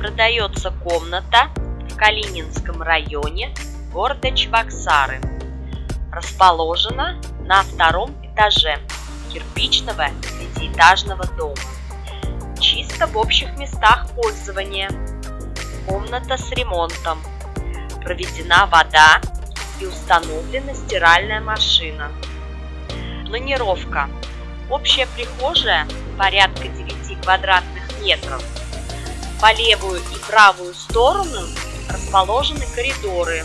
Продается комната в Калининском районе города Чебоксары. Расположена на втором этаже кирпичного пятиэтажного дома. Чисто в общих местах пользования. Комната с ремонтом. Проведена вода и установлена стиральная машина. Планировка. Общая прихожая порядка 9 квадратных метров. По левую и правую сторону расположены коридоры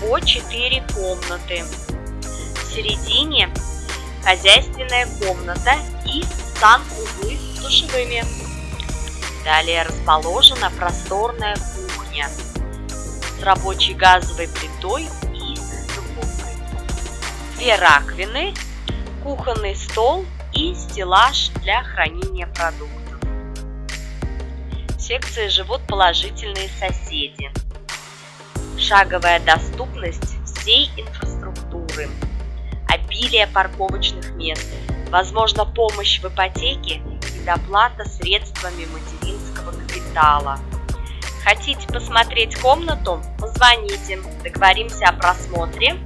по 4 комнаты. В середине хозяйственная комната и сан-углы с душевыми. Далее расположена просторная кухня с рабочей газовой плитой и духовкой. Две раковины, кухонный стол и стеллаж для хранения продуктов. Секции живут положительные соседи. Шаговая доступность всей инфраструктуры, обилие парковочных мест, возможно помощь в ипотеке и доплата средствами материнского капитала. Хотите посмотреть комнату? Позвоните, договоримся о просмотре